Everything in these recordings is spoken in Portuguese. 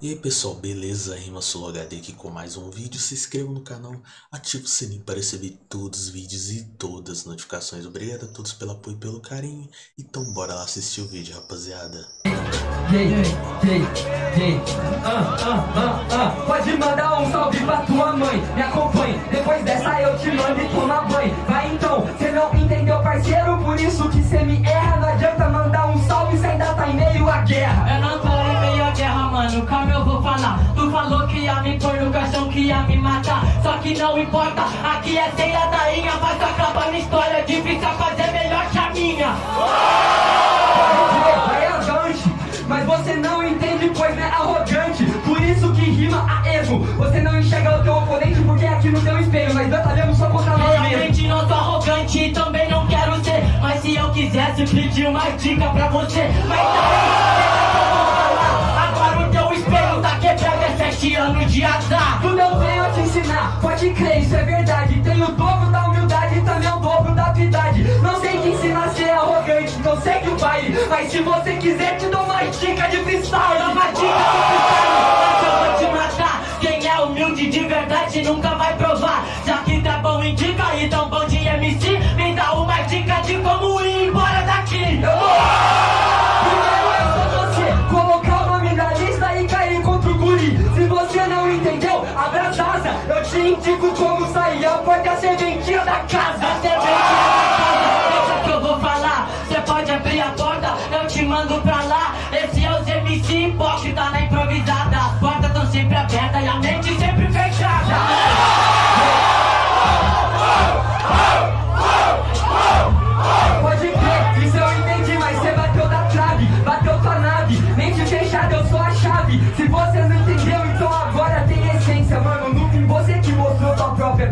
E aí pessoal, beleza? Rima Solo HD aqui com mais um vídeo. Se inscreva no canal, ative o sininho para receber todos os vídeos e todas as notificações. Obrigado a todos pelo apoio e pelo carinho. Então bora lá assistir o vídeo, rapaziada. Ah, ah, ah. Pode mandar um salve pra tua mãe, me acompanhe. Depois dessa eu te mando e toma banho. Vai então, cê não entendeu, parceiro? Por isso que cê que não importa, aqui é ceia da inha Mas acaba na história, difícil é fazer melhor que a minha mas você não entende, pois é arrogante. Por isso que rima a ego. Você não enxerga o teu oponente porque é aqui no teu espelho. Nós batalhamos só contra nós mesmos. Realmente não sou arrogante e também não quero ser Mas se eu quisesse pedir uma dica pra você Mas daí, pode crer, isso é verdade. Tem o dobro da humildade e também o dobro da habilidade. Não sei te ensinar a ser arrogante, não sei que o baile. Mas se você quiser, te dou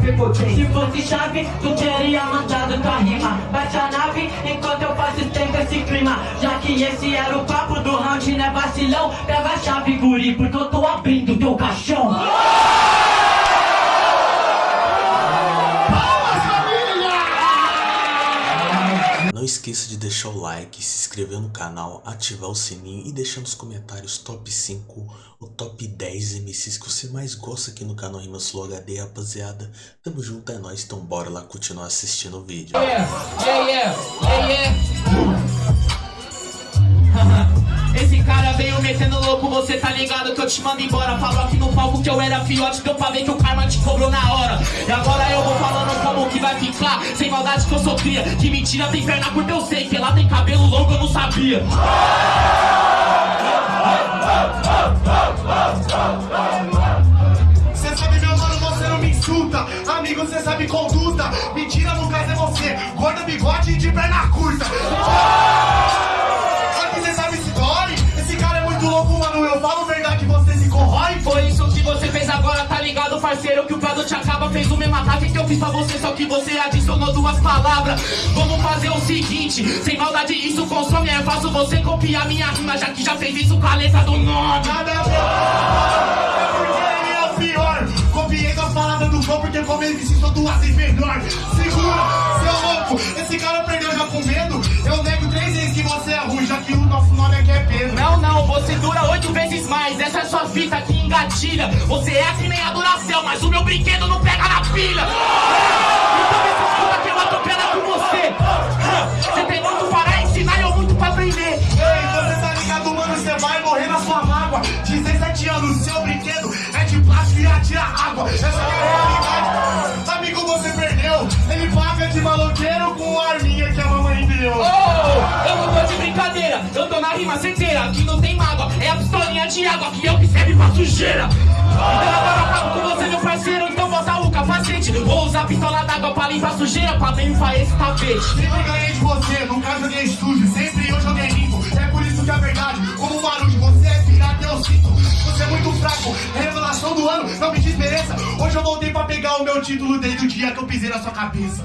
Se fosse chave, tu teria mandado tua rima. Bate a nave enquanto eu faço tempo esse clima. Já que esse era o papo do round, né vacilão? Pega a chave, guri, porque eu tô abrindo teu caixão esqueça de deixar o like, se inscrever no canal, ativar o sininho e deixar nos comentários top 5 ou top 10 MCs que você mais gosta aqui no canal Rima Slow HD, rapaziada. Tamo junto, é nóis, então bora lá continuar assistindo o vídeo. Yeah, yeah, yeah, yeah. Esse cara veio metendo louco, você tá ligado que eu te mando embora Falou aqui no palco que eu era fiote, deu pra ver que o karma te cobrou na hora E agora que vai ficar Sem maldade que eu sou cria, que mentira tem perna curta eu sei Que lá tem cabelo longo eu não sabia Cê sabe, meu mano, você não me insulta. Amigo, cê sabe conduta. Mentira, no caso é você. Gorda, bigode e de perna curta. Ligado, parceiro? Que o produto acaba, fez o mesmo ataque que eu fiz pra você, só que você adicionou duas palavras. Vamos fazer o seguinte: sem maldade, isso consome. É fácil você copiar minha rima, já que já fez isso com a letra do nome. Nada a ver. É porque ele é o pior. Copiei das palavras do flow porque como ele sou duas vezes melhor. Segura, seu louco. Esse cara perdeu já com medo. Eu nego três vezes que você é ruim, já que o nosso nome aqui é Pedro. Não, não, você dura oito vezes mais. Essa é sua fita que engatilha. Você é que a Duracell, mas o meu brinquedo não pega na pilha. Então me escuta que eu atropelo com você. Você tem muito para ensinar e eu muito pra aprender. Ei, você tá ligado, mano? Você vai morrer na sua mágoa. 17 anos, seu brinquedo é de plástico e atira água. Essa é a realidade. Amigo, você perdeu. Ele paga de maloqueiro com a arminha que a mamãe deu. Brincadeira, eu tô na rima certeira. Aqui não tem mágoa, é a pistolinha de água que eu que serve pra sujeira. Então agora acabo com você, meu parceiro. Então bota o capacete. Vou usar a pistola d'água pra limpar a sujeira, pra limpar esse tapete. Sempre ganhei de você, nunca joguei sujo. Sempre eu joguei limpo. É por isso que é verdade. Como um barulho, você é pirata, eu sinto. Você é muito fraco. Revelação do ano, não me desmereça. Hoje eu voltei pra pegar o meu título desde o dia que eu pisei na sua cabeça.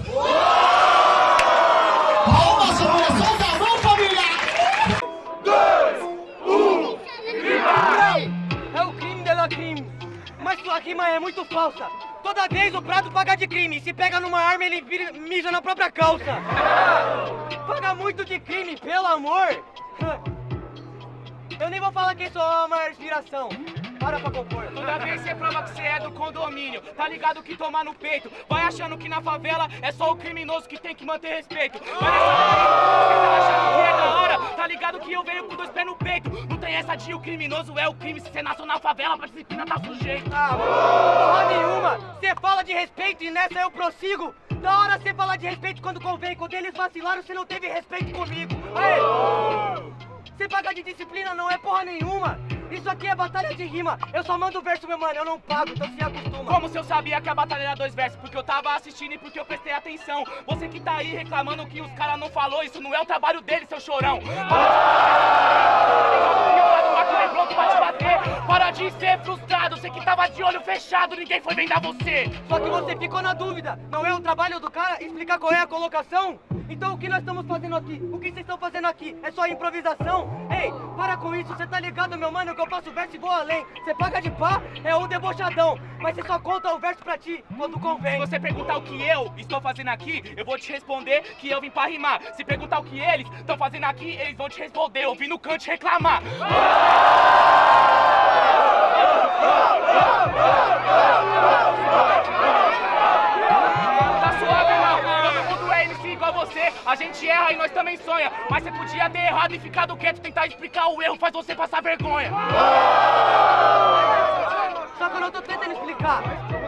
Muito falsa. Toda vez o prato paga de crime. Se pega numa arma, ele mija na própria calça. Paga muito de crime, pelo amor. Eu nem vou falar quem sou a maior inspiração. Para pra compor. Toda vez você prova que você é do condomínio, tá ligado que tomar no peito. Vai achando que na favela é só o criminoso que tem que manter respeito. Vai nessa você tá achando que é da hora, tá ligado que eu venho com dois pés no peito. Não tem essa de o criminoso é o crime, se você nasceu na favela, pra disciplina tá sujeito. Ah, porra nenhuma! Você fala de respeito e nessa eu prossigo! Da hora você falar de respeito quando convém, quando eles vacilaram, você não teve respeito comigo! Aê! Você paga de disciplina não é porra nenhuma! Isso aqui é batalha de rima! Eu só mando verso, meu mano, eu não pago, então se acostuma! Como se eu sabia que a batalha era dois versos? Porque eu tava assistindo e porque eu prestei atenção. Você que tá aí reclamando que os caras não falou, isso não é o trabalho dele, seu chorão. Para de ser frustrado, você que tava de olho fechado, ninguém foi vendar você. Só que você ficou na dúvida, não é o trabalho do cara explicar qual é a colocação? Então o que nós estamos fazendo aqui? O que vocês estão fazendo aqui? É só improvisação? Ei, para com isso, você tá ligado, meu mano, que eu faço verso e vou além. Você paga de pá, é um debochadão, mas você só conta o verso pra ti quando Se convém. você perguntar o que eu estou fazendo aqui, eu vou te responder que eu vim pra rimar. Se perguntar o que eles estão fazendo aqui, eles vão te responder. Eu vim no canto reclamar. Tá A gente erra e nós também sonha. Mas você podia ter errado e ficado quieto. Tentar explicar o erro faz você passar vergonha. Só que eu não tô tentando explicar.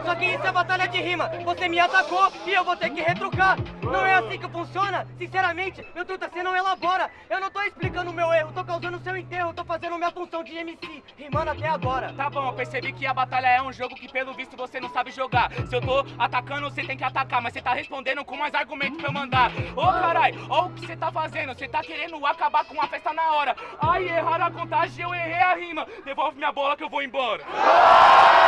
Só que isso é batalha de rima. Você me atacou e eu vou ter que retrucar. Não é assim que funciona. Sinceramente, meu truta, você não elabora. Eu não tô explicando o meu erro, tô causando seu enterro. Tô fazendo minha função de MC, rimando até agora. Tá bom, eu percebi que a batalha é um jogo que pelo visto você não sabe jogar. Se eu tô atacando, você tem que atacar, mas você tá respondendo com mais argumentos pra eu mandar. Ô carai, ó o que você tá fazendo, você tá querendo acabar com a festa na hora. Ai, erraram a contagem, eu errei a rima. Devolve minha bola que eu vou embora.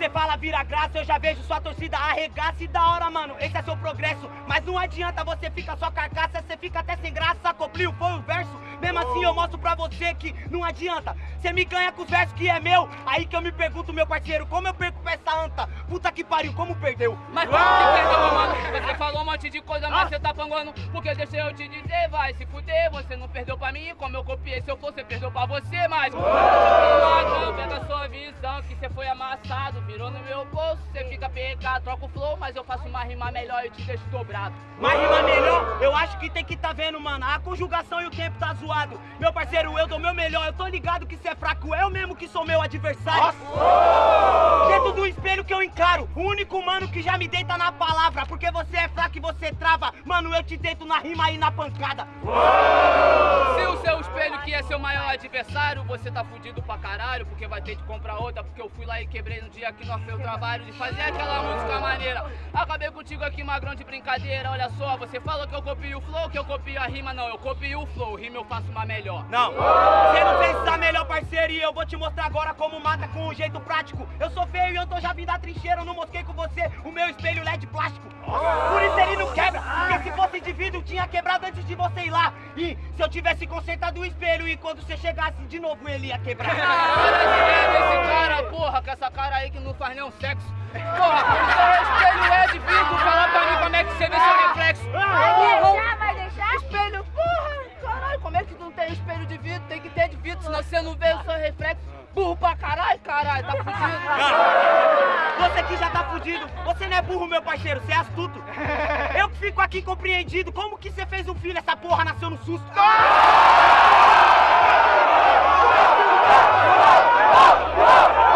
você fala vira graça, eu já vejo sua torcida arregaça e da hora, mano. Esse é seu progresso, mas não adianta você fica só carcaça, você fica até sem graça. Cobriu, foi o verso. Mesmo assim eu mostro pra você que não adianta. Você me ganha com os versos que é meu. Aí que eu me pergunto, meu parceiro, como eu perco pra essa anta? Puta que pariu, como perdeu? Mas como que perdeu, mano? Você falou um monte de coisa, mas você tá panguando. Porque deixa eu te dizer, vai se fuder. Você não perdeu pra mim, como eu copiei. Se eu você perdeu pra você, mas. Não, pega a sua visão, que você foi amassado. Virou no meu bolso, você fica pegado. Troca o flow, mas eu faço uma rima melhor e te deixo dobrado. Mas rima melhor, eu acho que tem que tá vendo, mano. A conjugação e o tempo tá zoado. Meu parceiro, eu dou meu melhor. Eu tô ligado que cê é fraco, eu mesmo que sou meu adversário. Dentro do espelho que eu encaro, o único mano que já me deita na palavra. Porque você é fraco e você trava. Mano, eu te deito na rima e na pancada. Se é seu maior adversário, você tá fudido pra caralho, porque vai ter que comprar outra, porque eu fui lá e quebrei no dia que nós fez o trabalho de fazer aquela música maneira. Acabei contigo aqui, magrão de brincadeira, olha só, você falou que eu copio o flow, que eu copio a rima, não, eu copio o flow, rima eu faço uma melhor. Não, você não fez essa melhor parceria eu vou te mostrar agora como mata com um jeito prático. Eu sou feio e eu tô já vindo da trincheira, eu não mosquei com você o meu espelho LED plástico. Por isso ele não quebra, porque se fosse de vidro tinha quebrado antes de você ir lá. E se eu tivesse consertado o espelho e quando você chegasse de novo ele ia quebrar. Para de ver esse cara, porra, com essa cara aí que não faz nenhum sexo. Porra, seu espelho é de vidro, fala pra mim como é que você vê seu reflexo. Vai deixar, vai deixar? Espelho, porra, caralho, como é que não tem espelho de vidro? Tem que ter de vidro, senão você não vê o seu reflexo. Burro pra caralho, caralho, tá fudido. Já tá fudido, você não é burro, meu parceiro, você é astuto. Eu que fico aqui compreendido, como que você fez um filho, essa porra nasceu no susto? E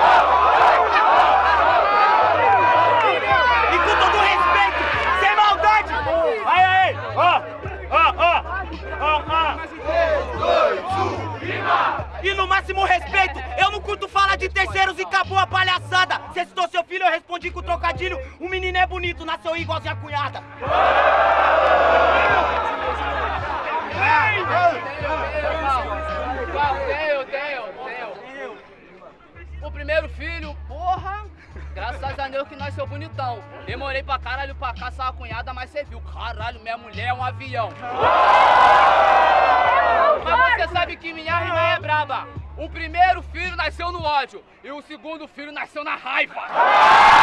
respondi com trocadilho. O menino é bonito, nasceu igualzinho a cunhada. O primeiro filho, porra, graças a Deus que nasceu bonitão. Demorei pra caralho pra caçar a cunhada, mas você viu, caralho, minha mulher é um avião. Mas você sabe que minha rima é braba. O primeiro filho nasceu no ódio e o segundo filho nasceu na raiva.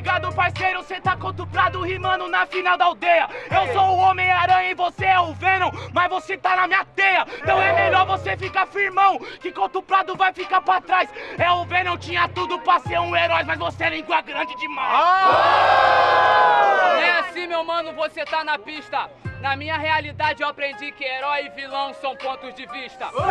guerreiro, cê tá contra o Prado rimando na final da aldeia. Eu sou o Homem-Aranha e você é o Venom, mas você tá na minha teia. Então é melhor você ficar firmão, que contra o Prado vai ficar pra trás. É o Venom, tinha tudo pra ser um herói, mas você é língua grande demais. É assim, meu mano, você tá na pista. Na minha realidade eu aprendi que herói e vilão são pontos de vista. Vendo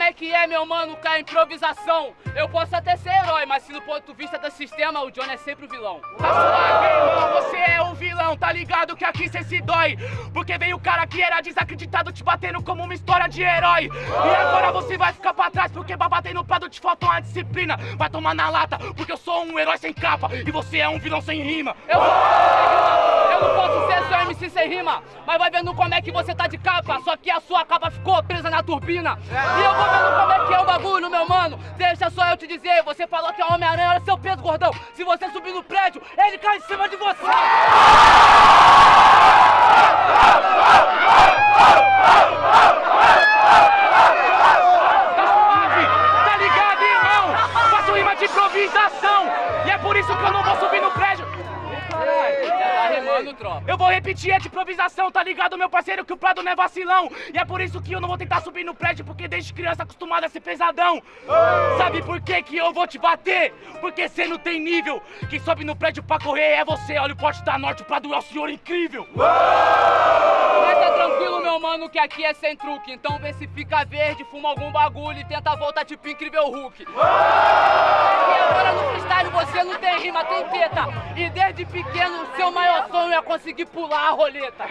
como é que é, meu mano, com a improvisação. Eu posso até ser herói, mas se no ponto de vista do sistema, o Johnny é sempre o vilão. Tá suave, irmão, você é o vilão, tá ligado que aqui cê se dói. Porque veio o cara que era desacreditado te batendo como uma história de herói. E agora você vai ficar pra trás, porque pra bater no prado te falta uma disciplina. Vai tomar na lata, porque eu sou um herói sem capa e você é um vilão sem rima. Eu sou sem rima, sem rima, mas vai vendo como é que você tá de capa, só que a sua capa ficou presa na turbina. E eu vou vendo como é que é o bagulho, meu mano. Deixa só eu te dizer, você falou que é Homem-Aranha, olha seu peso, gordão. Se você subir no prédio, ele cai em cima de você. Eu vou repetir, é de improvisação, tá ligado, meu parceiro, que o Prado não é vacilão. E é por isso que eu não vou tentar subir no prédio, porque desde criança acostumado a ser pesadão. Sabe por que que eu vou te bater? Porque cê não tem nível. Quem sobe no prédio pra correr é você. Olha o porte da norte, o Prado é o senhor incrível. Tá que aqui é sem truque. Então vê se fica verde, fuma algum bagulho e tenta voltar tipo incrível Hulk. E agora no freestyle você não tem rima, tem teta. E desde pequeno seu maior sonho é conseguir pular a roleta.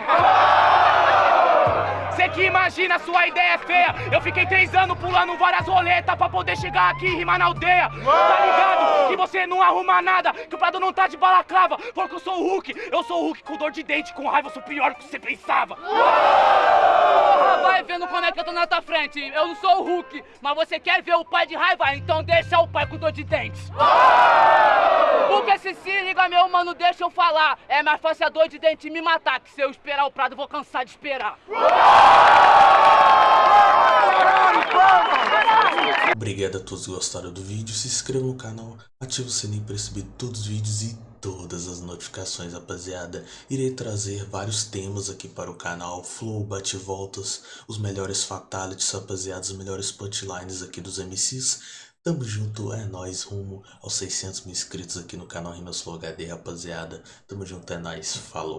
Cê que imagina, sua ideia é feia. Eu fiquei três anos pulando várias roletas pra poder chegar aqui e rimar na aldeia. Tá ligado? Que você não arruma nada, que o Prado não tá de balaclava. Porque eu sou o Hulk, eu sou o Hulk com dor de dente, com raiva, eu sou pior do que você pensava. Porra, vai vendo como é que eu tô na tua frente. Eu não sou o Hulk, mas você quer ver o pai de raiva? Então deixa o pai com dor de dentes. Porque se se liga, meu mano, deixa eu falar. É mais fácil a dor de dente me matar, que se eu esperar o Prado, eu vou cansar de esperar. Obrigado a todos que gostaram do vídeo, se inscreva no canal, ative o sininho para receber todos os vídeos e todas as notificações, rapaziada. Irei trazer vários temas aqui para o canal, flow, bate-voltas, os melhores fatalities, rapaziada, os melhores punchlines aqui dos MCs. Tamo junto, é nóis, rumo aos 600 mil inscritos aqui no canal Rimas Flow HD, rapaziada. Tamo junto, é nóis, falou.